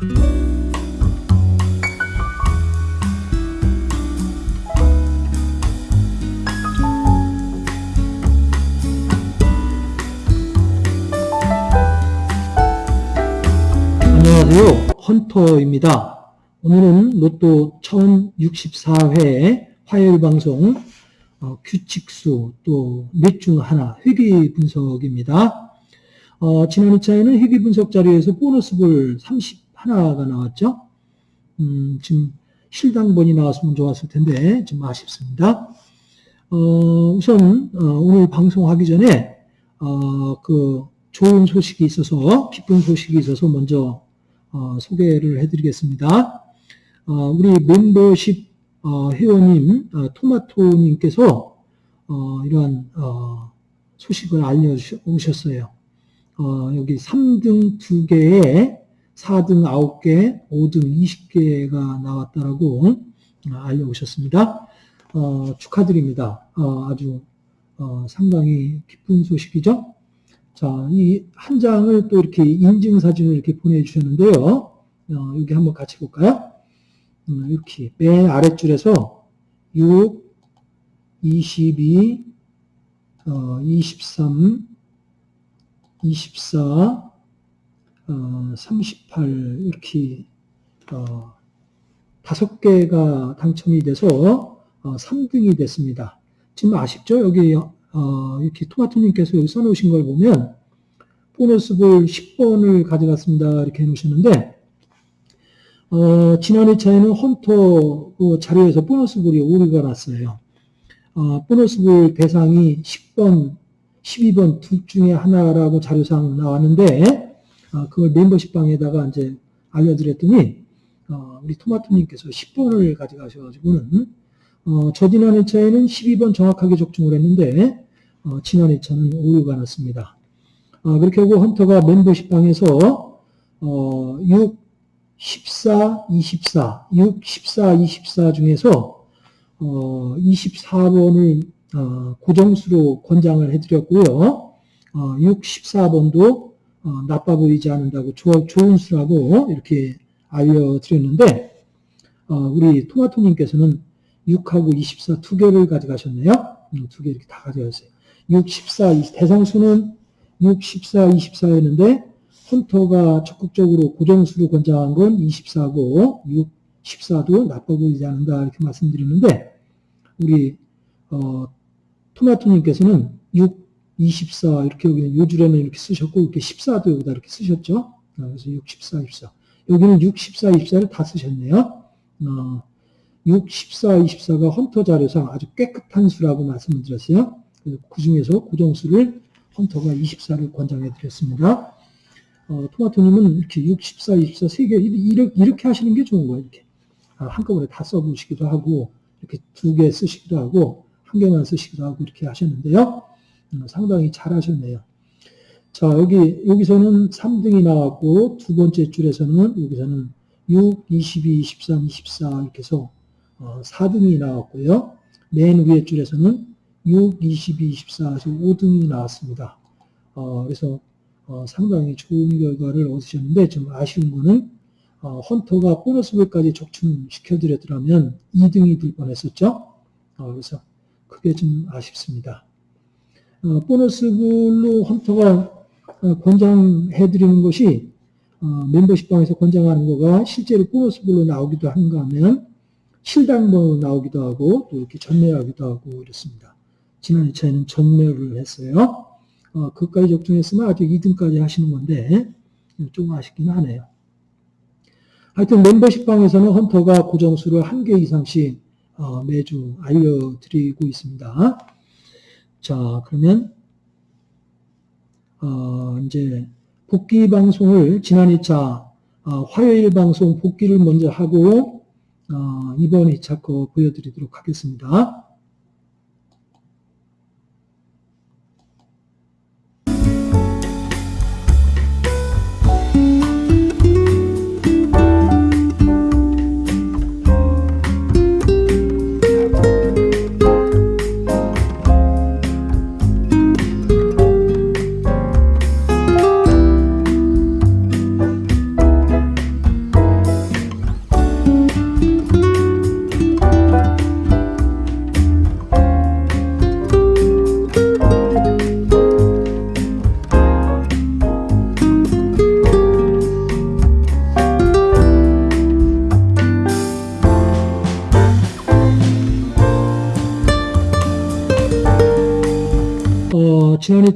안녕하세요. 헌터입니다. 오늘은 로또 1064회 화요일 방송 어, 규칙수 또넷중 하나 회귀 분석입니다. 어, 지난 2차에는 회귀 분석 자료에서 보너스 볼 31가 나왔죠. 음, 지금 실당번이 나왔으면 좋았을 텐데 좀 아쉽습니다. 어, 우선 어, 오늘 방송하기 전에 어, 그 좋은 소식이 있어서 기쁜 소식이 있어서 먼저 어, 소개를 해드리겠습니다. 어, 우리 멤버십 어, 회원님 어, 토마토님께서 어, 이러한 어, 소식을 알려주셨어요. 어, 여기 3등 2개에 4등 9개, 5등 20개가 나왔다라고 어, 알려오셨습니다. 어, 축하드립니다. 어, 아주 어, 상당히 기쁜 소식이죠. 자, 이 한 장을 또 이렇게 인증 사진을 이렇게 보내주셨는데요. 어, 여기 한번 같이 볼까요? 음, 이렇게 맨 아랫줄에서 6, 22, 어, 23, 24, 어, 38 이렇게 어, 다섯 개가 당첨이 돼서 어, 3등이 됐습니다. 지금 아쉽죠? 여기 어, 이렇게 토마토님께서 여기 써놓으신 걸 보면 보너스 볼 10번을 가져갔습니다. 이렇게 해놓으셨는데 어, 지난 2차에는 헌터 그 자료에서 보너스 볼이 오류가 났어요. 어, 보너스 볼 대상이 10번, 12번 둘 중에 하나라고 자료상 나왔는데 어, 그걸 멤버십 방에다가 이제 알려드렸더니 어, 우리 토마토님께서 10번을 가져가셔가지고는 어, 저 지난 2차에는 12번 정확하게 적중을 했는데 어, 지난 2차는 오류가 났습니다. 어, 그렇게 하고 헌터가 멤버십 방에서 어, 6, 14, 24, 6, 14, 24 중에서 어, 24번을 어, 고정수로 권장을 해드렸고요. 어, 6, 14번도 어, 나빠 보이지 않는다고 조, 좋은 수라고 이렇게 알려드렸는데 어, 우리 토마토님께서는 6하고 24 두 개를 가져가셨네요. 음, 두개 이렇게 다 가져가세요. 6, 14, 20, 대상수는 6, 14, 24였는데 헌터가 적극적으로 고정수로 권장한 건 24고 6, 14도 나빠 보이지 않는다 이렇게 말씀드렸는데 우리 어, 토마토님께서는 6, 24 이렇게 여기는 요 줄에는 이렇게 쓰셨고 이렇게 14도 여기다 이렇게 쓰셨죠. 어, 그래서 6, 14, 24 여기는 6, 14, 24를 다 쓰셨네요. 어, 6, 14, 24가 헌터 자료상 아주 깨끗한 수라고 말씀을 드렸어요. 그 중에서 고정수를 헌터가 24를 권장해 드렸습니다. 어, 토마토님은 이렇게 6, 14, 24, 3개, 이렇게, 이렇게 하시는 게 좋은 거예요. 이렇게. 아, 한꺼번에 다 써보시기도 하고, 이렇게 두 개 쓰시기도 하고, 한 개만 쓰시기도 하고, 이렇게 하셨는데요. 음, 상당히 잘 하셨네요. 자, 여기, 여기서는 3등이 나왔고, 두 번째 줄에서는, 여기서는 6, 22, 23, 24, 이렇게 해서, 어, 4등이 나왔고요. 맨 위에 줄에서는 6, 22, 24, 5등이 나왔습니다. 어, 그래서 어, 상당히 좋은 결과를 얻으셨는데 좀 아쉬운 거는 어, 헌터가 보너스볼까지 적중시켜드렸더라면 2등이 될 뻔했었죠. 어, 그래서 그게 좀 아쉽습니다. 어, 보너스볼로 헌터가 어, 권장해드리는 것이 어, 멤버십방에서 권장하는 거가 실제로 보너스볼로 나오기도 한가 하면 실당번으로 나오기도 하고 또 이렇게 전매하기도 하고 이렇습니다. 지난 2차에는 전매를 했어요. 어, 그까지 적중했으면 아직 2등까지 하시는 건데 좀 아쉽긴 하네요. 하여튼 멤버십방에서는 헌터가 고정수를 한 개 이상씩 어, 매주 알려드리고 있습니다. 자 그러면 어, 이제 복귀 방송을 지난 2차 어, 화요일 방송 복귀를 먼저 하고 어, 이번 2차 거 보여드리도록 하겠습니다.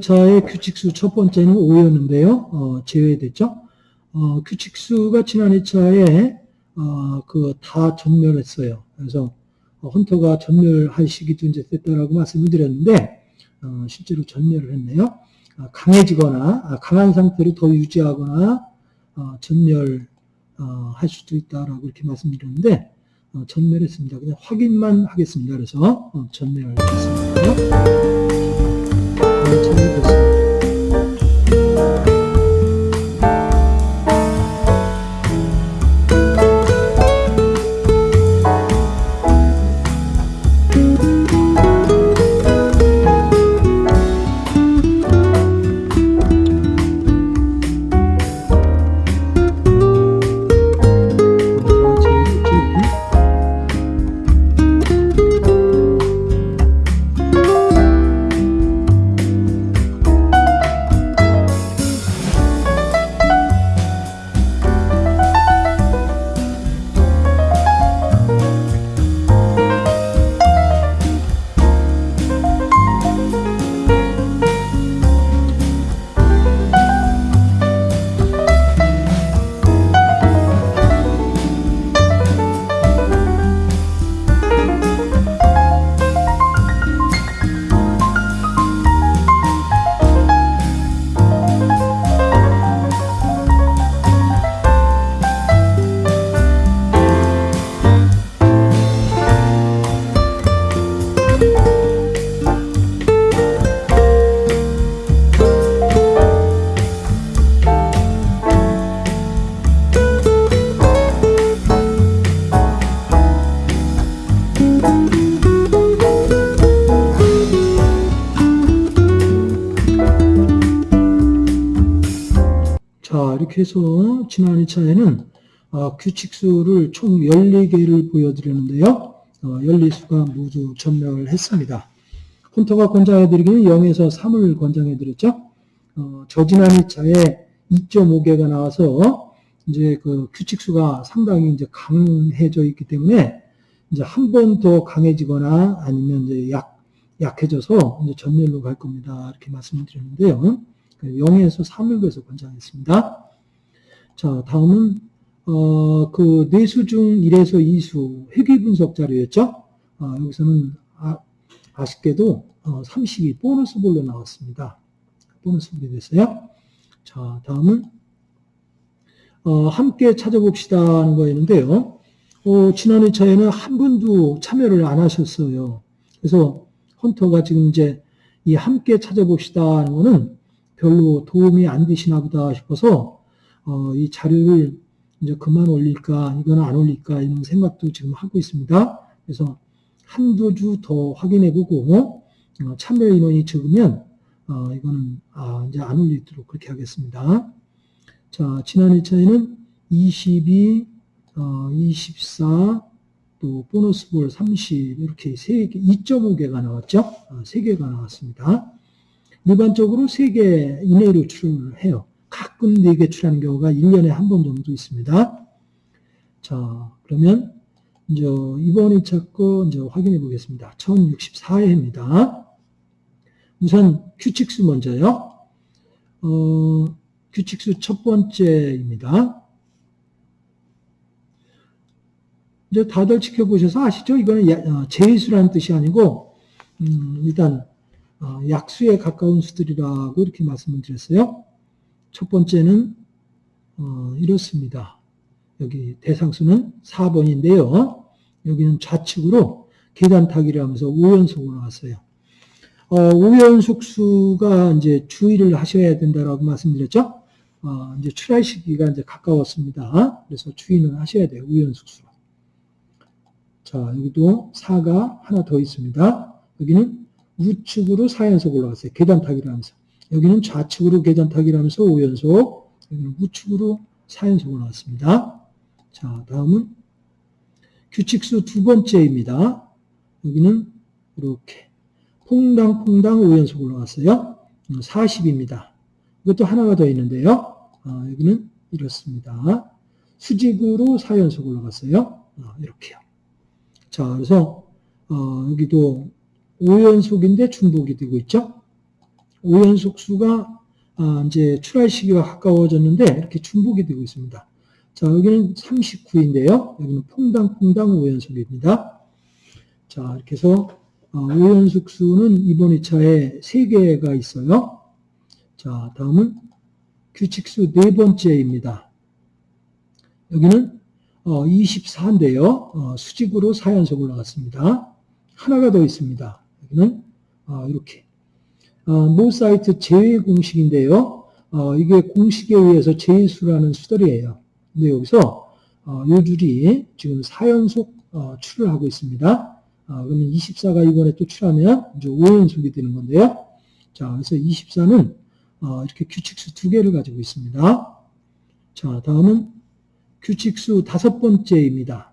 2차의 규칙수 첫 번째는 5였는데요. 어, 제외됐죠. 어, 규칙수가 지난 2차에 어, 그다 전멸했어요. 그래서 어, 헌터가 전멸할 시기도 이제 됐다라고 말씀을 드렸는데 어, 실제로 전멸을 했네요. 아, 강해지거나 아, 강한 상태로 더 유지하거나 어, 전멸 어, 할 수도 있다라고 이렇게 말씀드렸는데 어, 전멸했습니다. 그냥 확인만 하겠습니다. 그래서 어, 전멸했습니다. 해서 지난 2차에는 어, 규칙수를 총 14개를 보여드렸는데요. 어, 연리수가 모두 전멸했습니다. 헌터가 권장해드리기는 0에서 3을 권장해드렸죠. 어, 저지난 2차에 2.5개가 나와서 이제 그 규칙수가 상당히 이제 강해져 있기 때문에 이제 한 번 더 강해지거나 아니면 이제 약, 약해져서 이제 전멸로 갈 겁니다. 이렇게 말씀을 드렸는데요. 0에서 3을 그래서 권장했습니다. 자, 다음은 어, 그 내수 중 1에서 2수 회귀 분석 자료였죠. 어, 여기서는 아, 아쉽게도 어, 32 보너스 볼로 나왔습니다. 보너스 볼이 됐어요. 자, 다음은 어, 함께 찾아봅시다 하는 거였는데요. 어, 지난 2차에는 한 분도 참여를 안 하셨어요. 그래서 헌터가 지금 이제 이 함께 찾아봅시다 하는 거는 별로 도움이 안 되시나 보다 싶어서 어, 이 자료를 이제 그만 올릴까 이거는 안 올릴까 이런 생각도 지금 하고 있습니다. 그래서 한두 주 더 확인해 보고 어, 참여 인원이 적으면 어, 이거는 아, 이제 안 올리도록 그렇게 하겠습니다. 자 지난 1차에는 22, 어, 24, 또 보너스 볼 30 이렇게 3개, 2.5개가 나왔죠. 어, 3개가 나왔습니다. 일반적으로 3개 이내로 출을 해요. 가끔 4개 출하는 경우가 1년에 한 번 정도 있습니다. 자, 그러면 이제 이번 2차 거 이제 확인해 보겠습니다. 1064회입니다. 우선 규칙수 먼저요. 어, 규칙수 첫 번째입니다. 이제 다들 지켜보셔서 아시죠? 이거는 야- 어, 제수라는 뜻이 아니고 음, 일단 어, 약수에 가까운 수들이라고 이렇게 말씀을 드렸어요. 첫 번째는 어, 이렇습니다. 여기 대상수는 4번인데요. 여기는 좌측으로 계단 타기를 하면서 5연속으로 나왔어요. 어, 5연속 수가 이제 주의를 하셔야 된다라고 말씀드렸죠. 어, 이제 출할 시기가 이제 가까웠습니다. 그래서 주의는 하셔야 돼요. 5연속 수. 자, 여기도 4가 하나 더 있습니다. 여기는 우측으로 4연속 올라갔어요. 계단 타기를 하면서. 여기는 좌측으로 계단 타기를 하면서 5연속, 여기는 우측으로 4연속 올라갔습니다. 자, 다음은 규칙수 두 번째입니다. 여기는 이렇게 퐁당퐁당 5연속 올라갔어요. 40입니다. 이것도 하나가 더 있는데요. 아, 여기는 이렇습니다. 수직으로 4연속 올라갔어요. 아, 이렇게요. 자, 그래서 어, 여기도 5연속인데 중복이 되고 있죠. 오연속수가 아, 이제 출할 시기가 가까워졌는데 이렇게 중복이 되고 있습니다. 자, 여기는 39인데요. 여기는 퐁당퐁당 5연속입니다. 자, 이렇게 해서 어, 5연속 수는 이번 2차에 3개가 있어요. 자, 다음은 규칙수 네 번째입니다. 여기는 어, 24인데요. 어, 수직으로 4연속 올라갔습니다. 하나가 더 있습니다. 여기는 어, 이렇게 어, 노 사이트 제외 공식인데요. 어, 이게 공식에 의해서 제수라는 수들이에요. 근데 여기서 어, 요 줄이 지금 4연속 어, 출을 하고 있습니다. 어, 그러면 24가 이번에 또 출하면 이제 5연속이 되는 건데요. 자, 그래서 24는 어, 이렇게 규칙수 두 개를 가지고 있습니다. 자, 다음은 규칙수 다섯 번째입니다.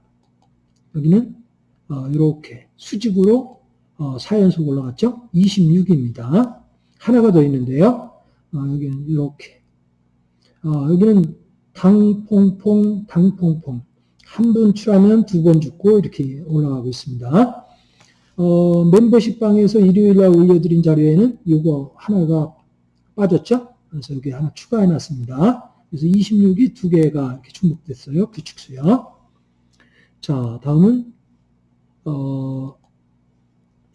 여기는 어, 이렇게 수직으로 어, 4연속 올라갔죠? 26입니다. 하나가 더 있는데요. 어, 여기는 이렇게 어, 여기는 당퐁퐁 당퐁퐁 한 번 출하면 두 번 죽고 이렇게 올라가고 있습니다. 어, 멤버십 방에서 일요일날 올려드린 자료에는 이거 하나가 빠졌죠? 그래서 여기 하나 추가해 놨습니다. 그래서 26이 두 개가 이렇게 중복됐어요. 규칙수요. 자, 다음은 어,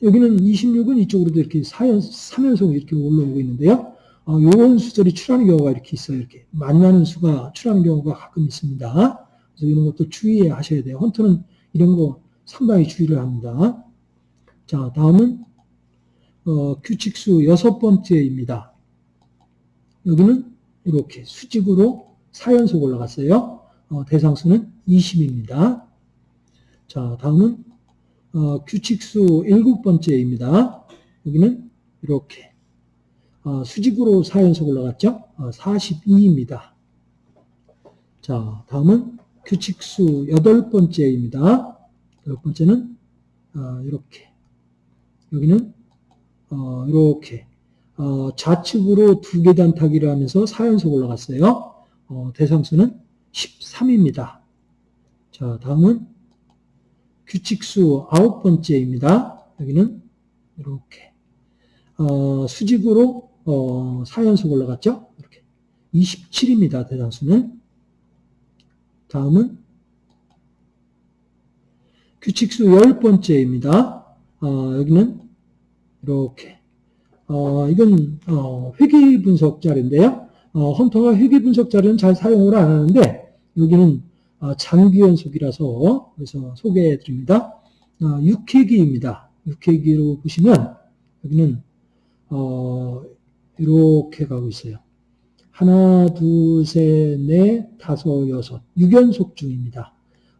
여기는 26은 이쪽으로도 이렇게 4연, 3연속 이렇게 올라오고 있는데요. 어, 요런 수절이 출하는 경우가 이렇게 있어요. 이렇게 만나는 수가 출하는 경우가 가끔 있습니다. 그래서 이런 것도 주의해 하셔야 돼요. 헌터는 이런 거 상당히 주의를 합니다. 자, 다음은 어, 규칙수 여섯 번째입니다. 여기는 이렇게 수직으로 4연속 올라갔어요. 어, 대상수는 20입니다. 자, 다음은 어, 규칙수 일곱 번째입니다. 여기는 이렇게 어, 수직으로 4연속 올라갔죠? 42입니다. 자, 다음은 규칙수 여덟 번째입니다. 여덟 번째는 어, 이렇게 여기는 어, 이렇게 어, 좌측으로 두 계단 타기를 하면서 4연속 올라갔어요. 어, 대상수는 13입니다. 자, 다음은 규칙수 아홉 번째입니다. 여기는 이렇게 어, 수직으로 어, 4연속 올라갔죠? 이렇게 27입니다. 대상수는 다음은 규칙수 열 번째입니다. 어, 여기는 이렇게 어, 이건 어, 회귀 분석 자료인데요. 어, 헌터가 회귀 분석 자료는 잘 사용을 안 하는데 여기는 어, 장기 연속이라서 그래서 소개해 드립니다. 어, 6회기입니다. 6회기로 보시면 여기는 어, 이렇게 가고 있어요. 하나, 둘, 셋, 넷, 다섯, 여섯. 6연속 중입니다.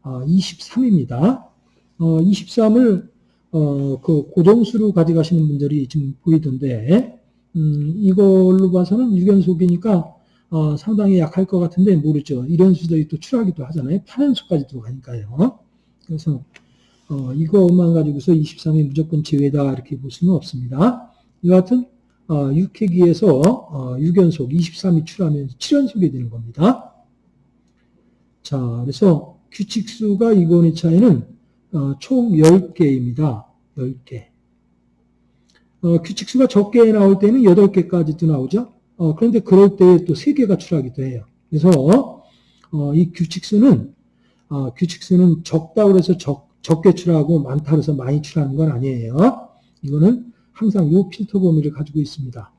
어, 23입니다. 어, 23을 어, 그 고정수로 가져가시는 분들이 지금 보이던데, 음, 이걸로 봐서는 6연속이니까 어, 상당히 약할 것 같은데 모르죠. 이런 수들이 또 출하기도 하잖아요. 8연속까지도 가니까요. 그래서 어, 이것만 가지고서 23이 무조건 제외다 이렇게 볼 수는 없습니다. 같은 어, 6회기에서 어, 6연속 23이 출하면 7연속이 되는 겁니다. 자, 그래서 규칙수가 이번 2차에는 어, 총 10개입니다. 10개. 어, 규칙수가 적게 나올 때는 8개까지도 나오죠. 어, 그런데 그럴 때또 3개가 출하기도 해요. 그래서 어, 이 규칙수는 어, 규칙수는 적다고 해서 적, 적게 출하고 많다고 해서 많이 출하는 건 아니에요. 이거는 항상 이 필터 범위를 가지고 있습니다.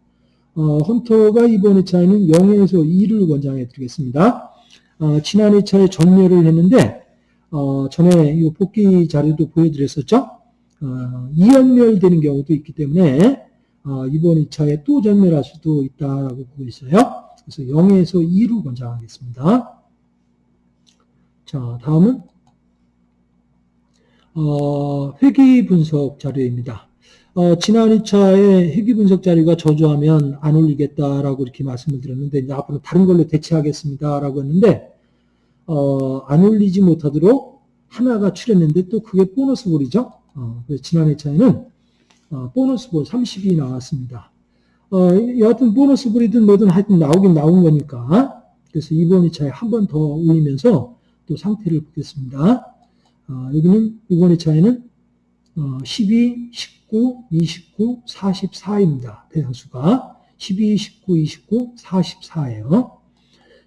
어, 헌터가 이번 2차에는 0에서 2를 권장해 드리겠습니다. 어, 지난 2차에 전멸을 했는데 어, 전에 이 복귀 자료도 보여드렸었죠. 어, 2연멸 되는 경우도 있기 때문에 어, 이번 2차에 또 전멸할 수도 있다고 보고 있어요. 그래서 0에서 2로 권장하겠습니다. 자, 다음은 어, 회귀 분석 자료입니다. 어, 지난 2차에 회귀 분석 자료가 저조하면 안 올리겠다라고 이렇게 말씀을 드렸는데 이제 앞으로 다른 걸로 대체하겠습니다라고 했는데 어, 안 올리지 못하도록 하나가 출했는데 또 그게 보너스 볼이죠. 어, 지난 2차에는 어, 보너스 볼 30이 나왔습니다. 어, 여하튼 보너스 볼이든 뭐든 하여튼 나오긴 나온 거니까 그래서 이번 2차에 한 번 더 올리면서 또 상태를 보겠습니다. 어, 여기는 이번 2차에는 어, 12, 19, 29, 44입니다. 대상수가 12, 19, 29, 44예요.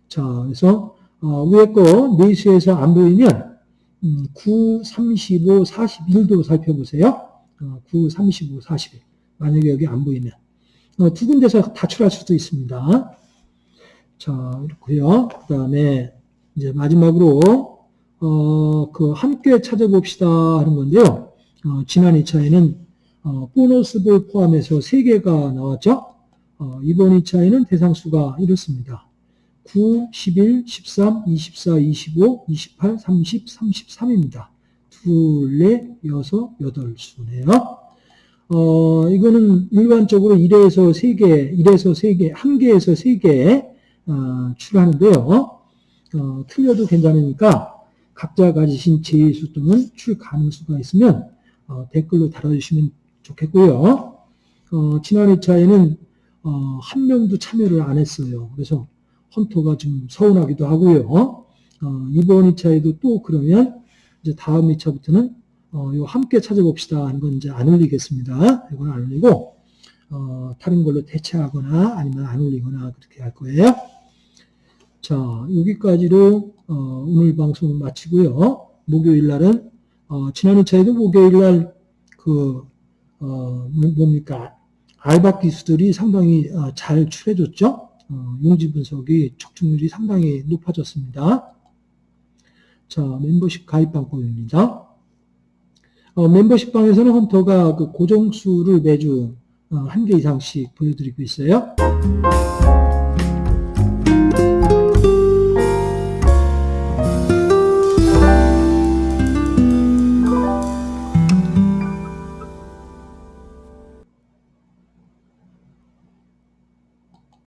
자, 그래서 어, 위에 거 내수에서 안 보이면 음, 9, 35, 41도 살펴보세요. 어, 9, 35, 41. 만약에 여기 안 보이면 어, 두 군데서 다출할 수도 있습니다. 자, 이렇고요. 그 다음에 이제 마지막으로 어, 그 함께 찾아봅시다 하는 건데요. 어, 지난 2차에는 어, 보너스를 포함해서 3개가 나왔죠. 어, 이번 2차에는 대상수가 이렇습니다. 9, 11, 13, 24, 25, 28, 30, 33입니다. 둘, 넷, 여섯, 여덟 수네요. 어, 이거는 일반적으로 1에서 3개, 1에서 3개, 1개에서 3개 어, 출하는데요. 어, 틀려도 괜찮으니까 각자 가지신 제수 또는 출 가능수가 있으면 어, 댓글로 달아주시면 좋겠고요. 어, 지난 2차에는 어, 한 명도 참여를 안 했어요. 그래서 헌터가 좀 서운하기도 하고요. 어, 이번 2차에도 또 그러면 이제 다음 2차부터는 어, 요 함께 찾아봅시다 하는 건 이제 안 올리겠습니다. 이건 안 올리고 어, 다른 걸로 대체하거나 아니면 안 올리거나 그렇게 할 거예요. 자 여기까지로 어, 오늘 방송 마치고요. 목요일 날은 어, 지난 2차에도 목요일 날그 어, 뭡니까 알바 기수들이 상당히 어, 잘 출해줬죠. 어, 용지 분석이 적중률이 상당히 높아졌습니다. 자, 멤버십 가입 방법입니다. 어, 멤버십 방에서는 헌터가 그 고정수를 매주 어, 한개 이상씩 보여드리고 있어요.